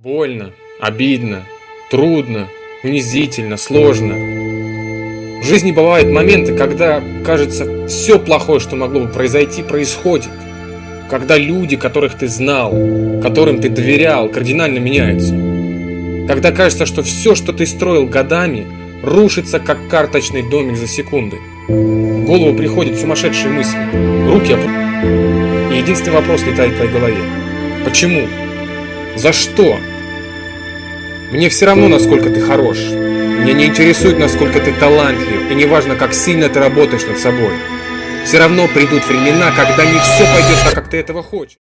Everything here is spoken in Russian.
Больно, обидно, трудно, унизительно, сложно. В жизни бывают моменты, когда, кажется, все плохое, что могло бы произойти, происходит. Когда люди, которых ты знал, которым ты доверял, кардинально меняются. Когда кажется, что все, что ты строил годами, рушится, как карточный домик за секунды. В голову приходят сумасшедшие мысли, руки опускаются. И единственный вопрос летает в твоей голове. Почему? За что? Мне все равно, насколько ты хорош. Меня не интересует, насколько ты талантлив, и не важно, как сильно ты работаешь над собой. Все равно придут времена, когда не все пойдет так, как ты этого хочешь.